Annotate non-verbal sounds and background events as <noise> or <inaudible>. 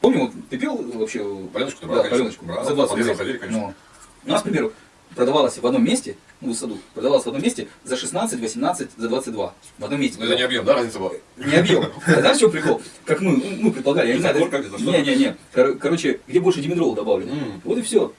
Помню, вот ты пил вообще... Паленочку да, брал, паленочку. Брал. За 20 рублей. ходили, конечно. Но. у нас, к примеру, продавалось в одном месте, ну, в саду, продавалось в одном месте за 16, 18, за 22. В одном месте. Но это не объем, да, разница была? Не объем. <laughs> А знаешь, в прикол? Как мы, ну, мы предполагали, я не знаю. Не-не-не. Короче, где больше димедрола добавлено. Вот и все.